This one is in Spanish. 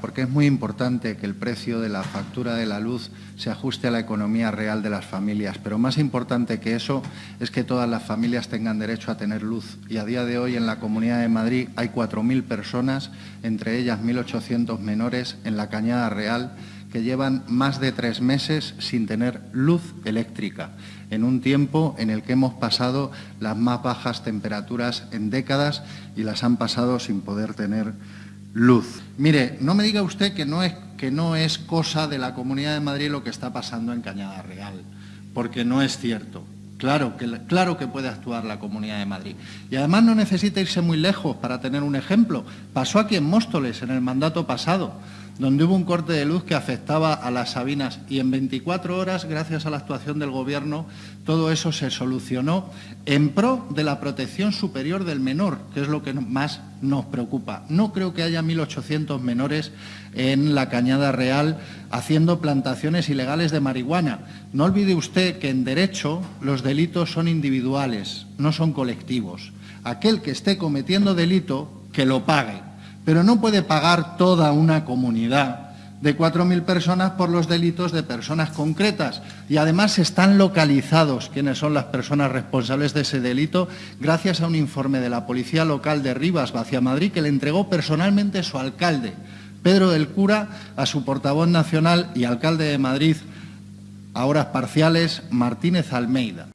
porque es muy importante que el precio de la factura de la luz se ajuste a la economía real de las familias, pero más importante que eso es que todas las familias tengan derecho a tener luz. Y a día de hoy en la Comunidad de Madrid hay 4.000 personas, entre ellas 1.800 menores, en la Cañada Real, que llevan más de tres meses sin tener luz eléctrica, en un tiempo en el que hemos pasado las más bajas temperaturas en décadas y las han pasado sin poder tener luz. Mire, no me diga usted que no es, que no es cosa de la Comunidad de Madrid lo que está pasando en Cañada Real, porque no es cierto. Claro que, claro que puede actuar la Comunidad de Madrid. Y además no necesita irse muy lejos para tener un ejemplo. Pasó aquí en Móstoles en el mandato pasado donde hubo un corte de luz que afectaba a las Sabinas y en 24 horas, gracias a la actuación del Gobierno, todo eso se solucionó en pro de la protección superior del menor, que es lo que más nos preocupa. No creo que haya 1.800 menores en la Cañada Real haciendo plantaciones ilegales de marihuana. No olvide usted que en derecho los delitos son individuales, no son colectivos. Aquel que esté cometiendo delito, que lo pague pero no puede pagar toda una comunidad de 4.000 personas por los delitos de personas concretas. Y además están localizados quiénes son las personas responsables de ese delito gracias a un informe de la Policía Local de Rivas, Madrid, que le entregó personalmente su alcalde, Pedro del Cura, a su portavoz nacional y alcalde de Madrid, a horas parciales, Martínez Almeida.